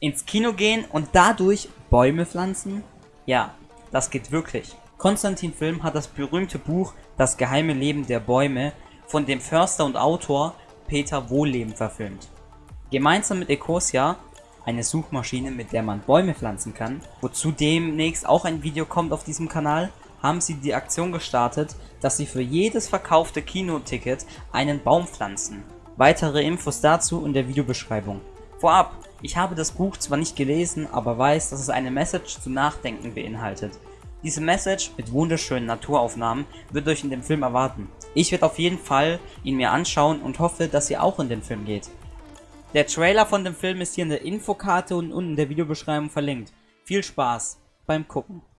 Ins Kino gehen und dadurch Bäume pflanzen? Ja, das geht wirklich. Konstantin Film hat das berühmte Buch Das geheime Leben der Bäume von dem Förster und Autor Peter Wohlleben verfilmt. Gemeinsam mit Ecosia, eine Suchmaschine mit der man Bäume pflanzen kann, wozu demnächst auch ein Video kommt auf diesem Kanal, haben sie die Aktion gestartet, dass sie für jedes verkaufte Kinoticket einen Baum pflanzen. Weitere Infos dazu in der Videobeschreibung. Vorab, ich habe das Buch zwar nicht gelesen, aber weiß, dass es eine Message zum Nachdenken beinhaltet. Diese Message mit wunderschönen Naturaufnahmen wird euch in dem Film erwarten. Ich werde auf jeden Fall ihn mir anschauen und hoffe, dass ihr auch in den Film geht. Der Trailer von dem Film ist hier in der Infokarte und unten in der Videobeschreibung verlinkt. Viel Spaß beim Gucken.